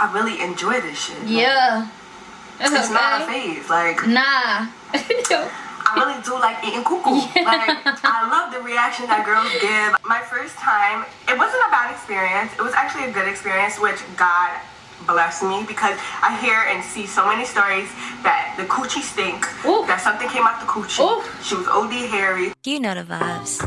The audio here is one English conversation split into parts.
I really enjoy this shit. Yeah. Like, it's okay. not a phase. Like nah. I really do like eating cuckoo. Yeah. Like, I love the reaction that girls give. My first time, it wasn't a bad experience. It was actually a good experience, which God bless me because I hear and see so many stories that the coochie stink, Ooh. that something came out the coochie. Ooh. She was OD hairy. You know the vibes.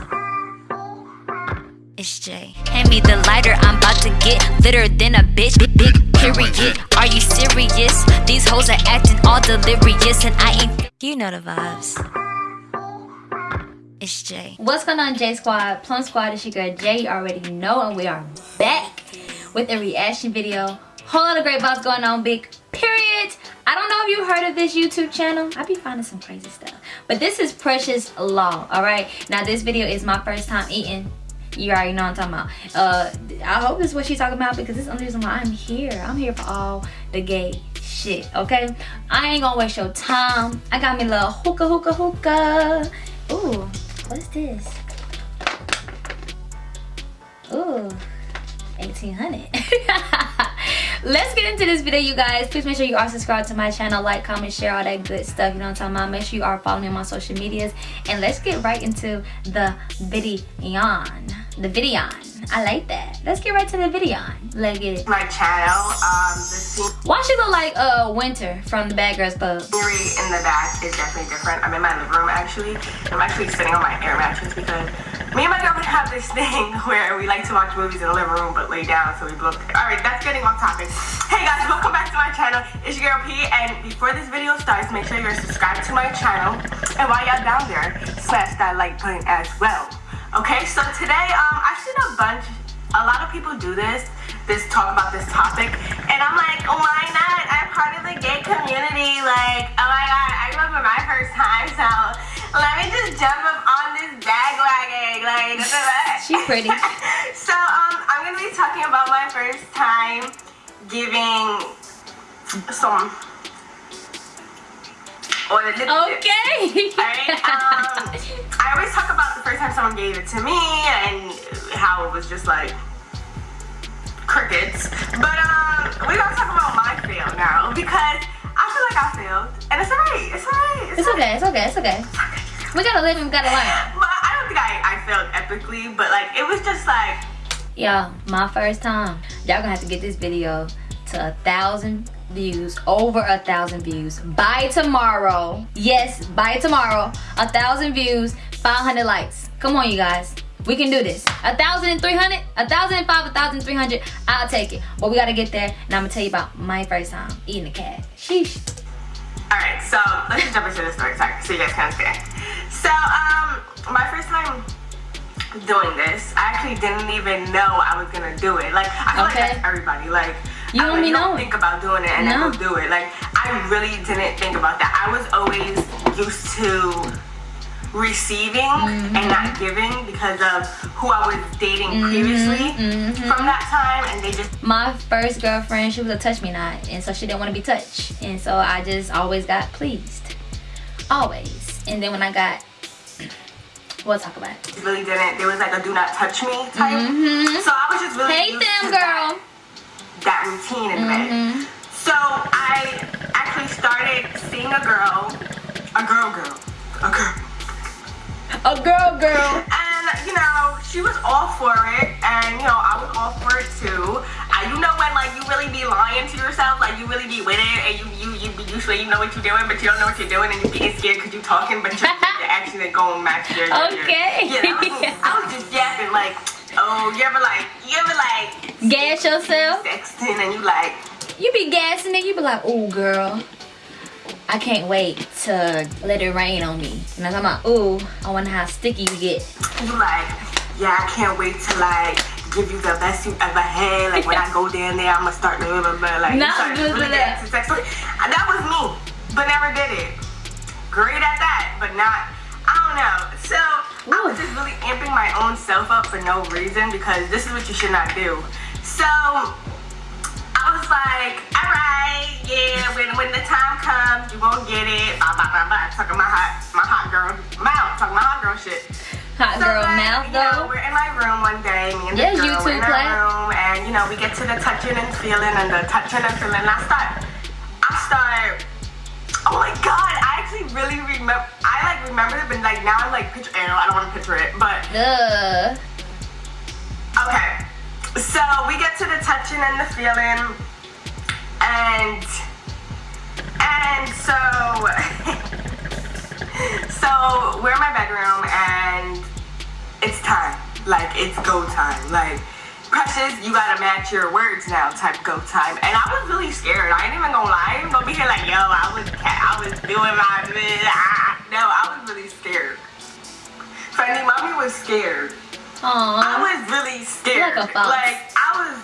It's Jay. Hand me the lighter, I'm about to get litter than a bitch. Big, big period. Are you serious? These hoes are acting all delirious, and I ain't. You know the vibes. It's Jay. What's going on, J Squad? Plum Squad, it's your girl Jay. You already know, and we are back with a reaction video whole lot of great vibes going on big period i don't know if you heard of this youtube channel i be finding some crazy stuff but this is precious law all right now this video is my first time eating you already know what i'm talking about. Uh i hope this is what she's talking about because this is the reason why i'm here. I'm here for all the gay shit okay? I ain't gonna waste your time. I got me little hookah hookah hookah. Ooh, what's this? Ooh, 1800 let's get into this video you guys. Please make sure you are subscribed to my channel. Like comment share all that good stuff you know what i'm talking about? Make sure you are following me on my social medias. And let's get right into the video the video i like that. Let's get right to the video let's get it. My channel um why she look like uh winter from the bad girls club? Scenery in the back is definitely different. I'm in my living room actually. I'm actually sitting on my air mattress because me and my girlfriend have this thing where we like to watch movies in the living room but lay down so we both all right that's getting off topic. Hey guys welcome back to my channel. It's your girl p and before this video starts make sure you're subscribed to my channel. And while y'all down there smash that like button as well okay so today um i've seen a bunch a lot of people do this this talk about this topic and i'm like why not i'm part of the gay community like oh my god i remember my first time so let me just jump up on this bagwagon. Like, She's pretty. so, um, I'm going to be talking about my first time giving some or the Okay. Alright. Um, I always talk about the first time someone gave it to me and how it was just like crickets. But um, we're gonna talk about my fail now because I feel like I failed, and it's alright. It's alright. It's, it's okay. It's okay. It's okay. We gotta live and we gotta learn. But I don't think I, I failed epically, but like it was just like Yo, my first time. Y'all gonna have to get this video to a thousand views, over a thousand views by tomorrow. Yes, by tomorrow. A thousand views, 500 likes. Come on, you guys. We can do this. A thousand and three hundred, a thousand and five, a thousand three hundred. I'll take it. But we gotta get there, and I'm gonna tell you about my first time eating a cat. Sheesh. All right, so let's just jump into the story. Sorry, so you guys can understand. So, um, my first time doing this, I actually didn't even know I was gonna do it. Like, I feel okay. like that's everybody. Like, you don't, like, don't think about doing it and no. then go do it. Like, I really didn't think about that. I was always used to receiving mm -hmm. and not giving because of who I was dating mm -hmm. previously mm -hmm. from that time and they just my first girlfriend she was a touch me not and so she didn't want to be touched and so I just always got pleased always and then when I got We'll talk about it. Really didn't. There was like a do not touch me type. Mm -hmm. So I was just really hate them, girl. That, routine in mm -hmm. bed. So I actually started seeing a girl, a girl, girl, a girl, a girl, girl. And you know, she was all for it, and you know, I was all for it too. I, you know when like you really be lying to yourself, like you really be with it, and you you you usually you know what you're doing, but you don't know what you're doing, and you're getting scared because you're talking, but you're actually going match your, your Okay. Your, yeah, I was, I was just yapping like, oh, you ever like, you ever like gas yourself? Sexting and you like. You be gassing it. You be like, oh, girl. I can't wait to let it rain on me. And I'm like, ooh, I wonder how sticky you get. You like, yeah, I can't wait to like give you the best you ever had. Like when I go down there, I'm gonna start blah, blah, blah, like Not start really that. That was me, but never did it. Great at that, but not I don't know. So Ooh. I was just really amping my own self up for no reason because this is what you should not do. So I was like, all right, yeah, when when the time comes, you won't get it. Blah blah blah blah. Talking my hot my hot girl mouth, talking my hot girl shit. Hot So girl then, mouth You know, we're in my room one day, me and the you girl, too, we're in our room, and you know, we get to the touching and feeling, and the touching and feeling. And I start, I start. Oh my god, I actually really remember. I like remember it, but like now I'm like picture. I don't want to picture it, but Ugh. okay. So we get to the touching and the feeling, and and so so we're in my bedroom and it's time. Like it's go time. Like precious, you gotta match your words now. Type go time. And I was really scared. I ain't even gonna lie. I ain't gonna be here like yo. I was I was doing my ah. no. I was really scared. Funny, mommy was scared. I was really scared. Like. Like I was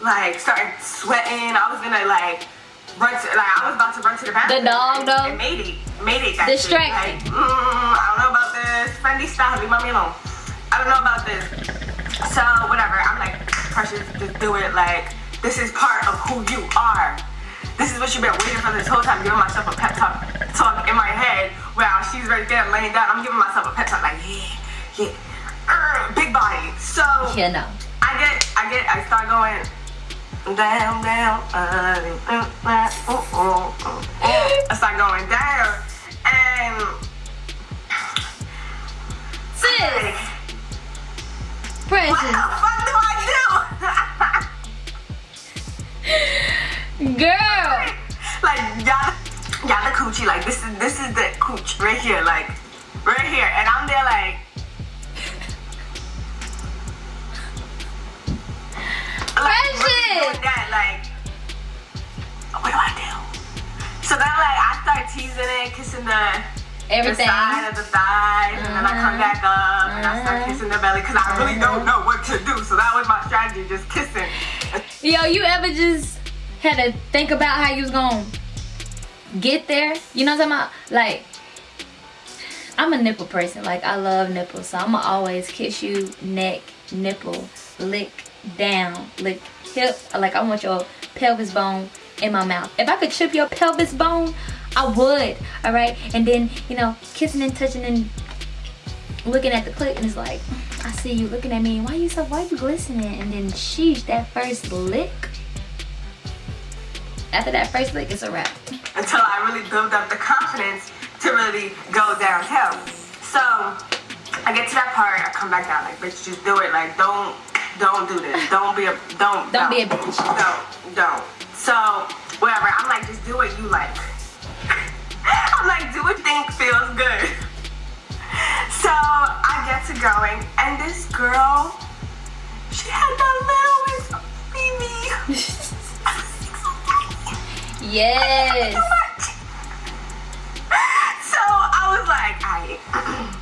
like starting sweating. I was gonna like run to like I was about to run to the bathroom. The dog, though? And made it. Made it. Distracted. Like, mm, I don't know about this. Fendi, stop. Leave mommy alone. I don't know about this. So whatever. I'm like precious. Just do it. Like this is part of who you are. This is what you've been waiting for this whole time. Giving myself a pep talk, talk in my head Wow, she's right there laying down. I'm giving myself a pep talk like yeah, yeah. Big body. So Yeah, no. I get, I get, I start going down, down, uh, uh, uh, uh, uh, uh. I start going down, and Sis, like, what the fuck do I do? girl. like y'all, y'all the coochie, like this is this is the cooch right here, like right here, and I'm there like. Really doing that, like, what do I do? So then, like, I start teasing it, kissing the Everything. the side of the thighs, and then I come back up and I start Uh-huh. kissing the belly because I really don't know what to do. So that was my strategy, just kissing. Yo, you ever just had to think about how you was gonna get there? You know what I'm talking about? Like, I'm a nipple person. Like, I love nipples. So I'ma always kiss you, neck, nipple, lick down, lick hip. Like, I want your pelvis bone in my mouth. If I could chip your pelvis bone, I would. All right? And then, you know, kissing and touching and looking at the clit and it's like I see you looking at me why you so why you glistening and then sheesh that first lick after that first lick it's a wrap until I really build up the confidence to really go downhill. So I get to that part, I come back down like, bitch, just do it. Like, don't, don't do this. Don't be a, don't, Don't be a bitch. Don't, don't. So whatever. I'm like, just do what you like. I'm like, do what you think feels good. So I get to going, and this girl, she had the littlest baby. yes so I was like, alright,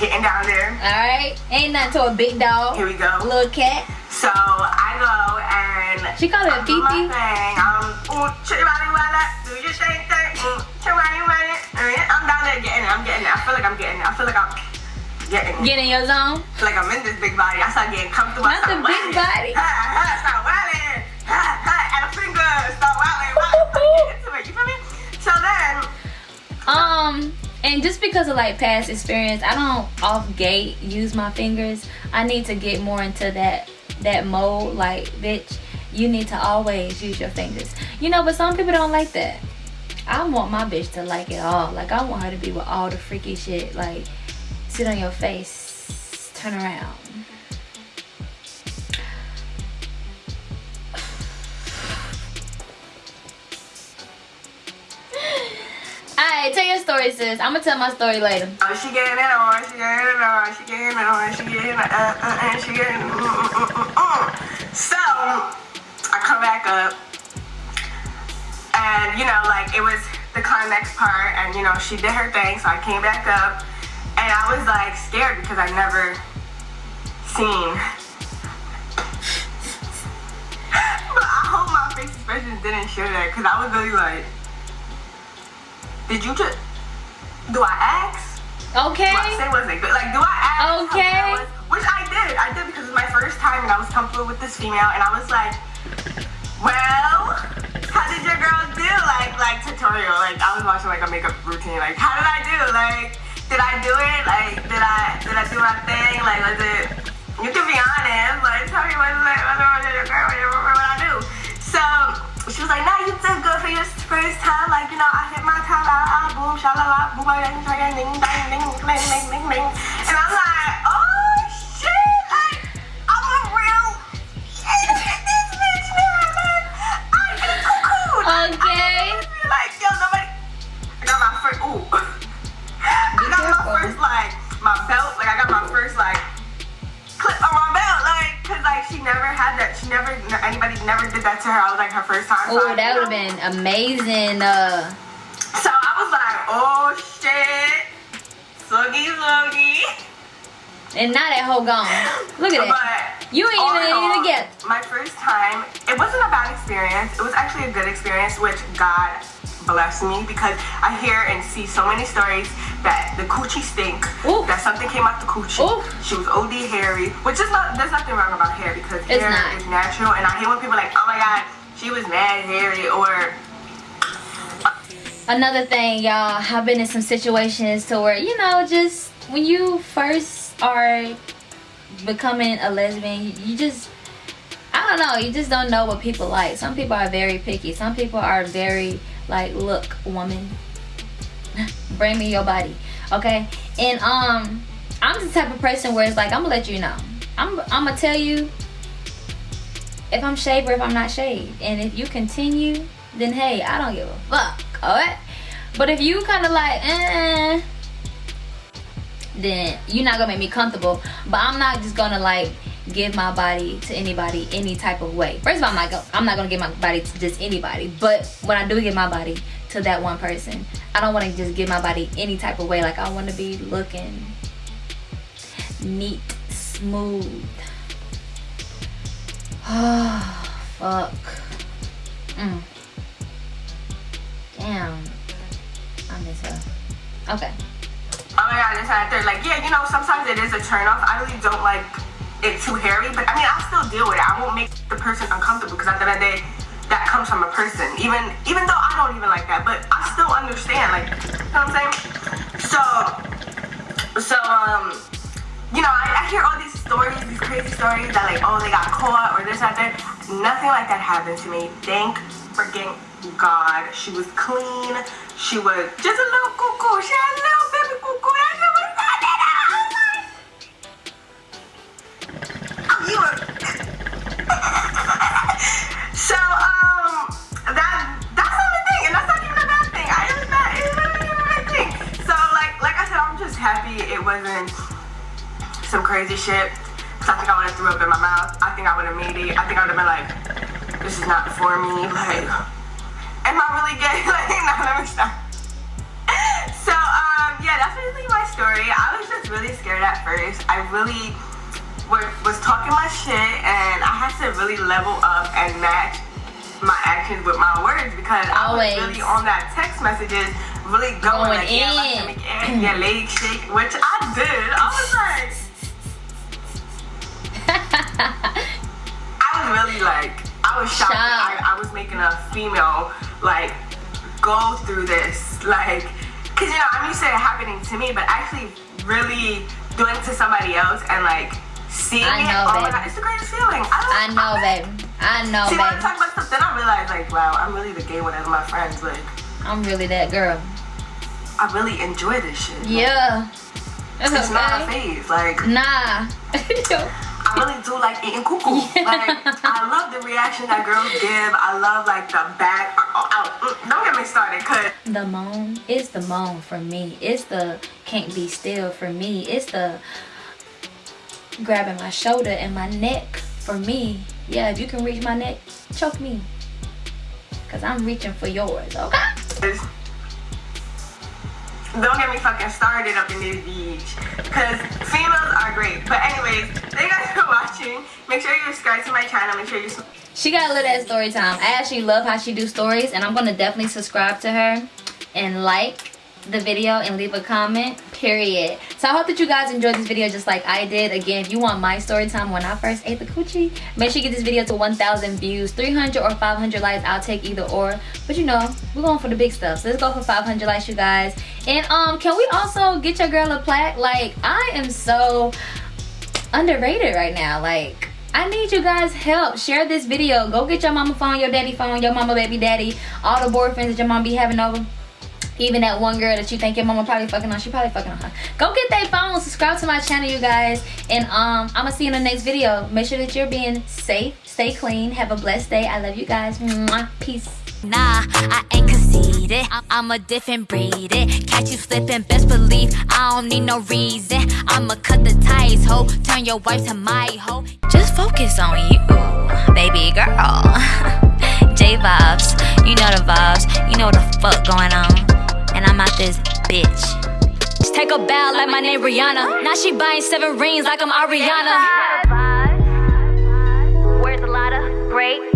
getting down there. all right ain't nothing to a big dog Here we go. little cat So I go and she called it a I do my thing. I'm ooh, chitty-body walla, do your thing, thing, ooh, chitty-body walla. Uh, I'm down there getting it. I'm getting it. I feel like I'm getting it. I feel like I'm getting it. get in your zone Like I'm in this big body. I start getting comfortable. Not the big body. Ha, ha, start wilding. Ha, ha, and a finger. Start wilding. wilding. Into it. You feel me? So then, Um, and just because of like past experience, I don't off gate use my fingers. I need to get more into that that mode. Like, bitch, you need to always use your fingers. You know, but some people don't like that. I want my bitch to like it all. Like, I want her to be with all the freaky shit. Like, sit on your face, turn around. Alright, tell your story, sis. I'm gonna tell my story later. oh, she getting it on. She getting it on. She getting it on. She getting it uh, uh, and she getting mm, mm, mm, mm, mm. So I come back up, and you know, like it was the climax part, and you know, she did her thing. So I came back up, and I was like scared because I never seen. but I hope my face expressions didn't show that because I was really like, did you just? Do I ask? Okay. I say was it good? Like, do I ask? Okay. was- Which I did. I did because it was my first time and I was comfortable with this female and I was like, well, how did your girl do? Like, like tutorial. Like, I was watching like a makeup routine. Like, how did I do? Like, did I do it? Like, did I out, out boom, shalala, boom, ding, ding, ding, ding, ding, ding, ding, ding. And I'm like, oh shit, like, I'm a real this bitch now. Like, I get cuckoo. Okay. Like, yo, nobody. I got my first. Ooh. I got my first like my belt. Like I got my first like clip on my belt. Like, cause like she never had that. She never. Anybody never did that to her. I was like her first time. Oh, I- that would have been amazing. Uh, and now that hoe gone. Look at that. But You ain't even all, it yet. My first time, it wasn't a bad experience. It was actually a good experience, which God blessed me because I hear and see so many stories that the coochie stink, Ooh. that something came out the coochie. Ooh. She was OD hairy, which is not, there's nothing wrong about hair because It's hair not. is natural. And I hate when people are like, oh my God, she was mad hairy or Another thing, y'all, I've been in some situations to where, you know, just when you first are becoming a lesbian, you just, I don't know, you just don't know what people like. Some people are very picky. Some people are very, like, look, woman, bring me your body, okay? And, um, I'm the type of person where it's like, I'm gonna let you know. I'm, I'm gonna tell you if I'm shaved or if I'm not shaved. And if you continue, then hey, I don't give a fuck. Alright? But if you kinda like, eh then you're not gonna make me comfortable. But I'm not just gonna like give my body to anybody any type of way. First of all, I'm not, go- I'm not gonna give my body to just anybody. But when I do give my body to that one person, I don't wanna just give my body any type of way. Like I wanna be looking neat, smooth. Oh, fuck. Mm. Damn. I miss her. Okay. Oh my god, this that third. Like, yeah, you know, sometimes it is a turn off. I really don't like it too hairy, but I mean, I still deal with it. I won't make the person uncomfortable because at the end of the day, that comes from a person. Even even though I don't even like that, but I still understand. Like, you know what I'm saying? So, so um, you know, I, I hear all these stories, these crazy stories that like, oh, they got caught or this, that, that. Nothing like that happened to me. Thank freaking God. She was clean. She was just a little cuckoo. She had a little happy it wasn't some crazy shit. Cause I think I would have threw up in my mouth. I think I would have made it. I think I would have been like, this is not for me. Like, am I really gay? Like, no, let me stop. So, um, yeah, that's basically my story. I was just really scared at first. I really was talking my shit, and I had to really level up and match my actions with my words because I was really on that text messages, really going, Going like, yeah, in. stomach, yeah, yeah, leg shake, which I did. I was like, I was really like, I was shocked. I, I was making a female like go through this, like, cause you know I'm used to it happening to me, but actually really doing it to somebody else and like seeing I it. know, oh my god, it's the greatest feeling. I, I know, I, baby. I know, See, when I talk about stuff, then I realize like, wow, I'm really the gay one of my friends. Like, I'm really that girl. I really enjoy this shit. Yeah. That's It's not a okay. phase. Like, Nah. I really do like eating cuckoo. Like, I love the reaction that girls give. I love like the back. Oh, oh, don't get me started, cause the moan is the moan for me. It's the can't be still for me. It's the grabbing my shoulder and my neck for me. Yeah, if you can reach my neck, choke me. Cause I'm reaching for yours, okay? Don't get me fucking started up in this beach. Cause females are great. But anyways, thank you guys for watching. Make sure you subscribe to my channel. Make sure you. She got a little at story time. I actually love how she do stories and I'm gonna definitely subscribe to her and like the video and leave a comment period so i hope that you guys enjoyed this video just like i did again if you want my story time when i first ate the coochie make sure you get this video to 1000 views 300 or 500 likes i'll take either or but you know we're going for the big stuff so let's go for 500 likes you guys and um can we also get your girl a plaque like i am so underrated right now like I need you guys help. Share this video. Go get your mama phone, your daddy phone, your mama baby daddy, all the boyfriends that your mom be having over. Even that one girl that you think your mama probably fucking on, she probably fucking on her. Go get that phone, subscribe to my channel, you guys. And um, I'm gonna see you in the next video. Make sure that you're being safe, stay clean, have a blessed day. I love you guys. Mwah. Peace. Nah, I ain't conceited. I'm a different breed. It Catch you slipping, best believe I don't need no reason. I'ma cut the ties, ho. Turn your wife to my hoe. Just focus on you, baby girl. J vibes, you know the vibes. You know what the fuck going on. And I'm out this bitch. Just take a bow like my name Rihanna. Now she buying seven rings like I'm Ariana. Where's a lot of great?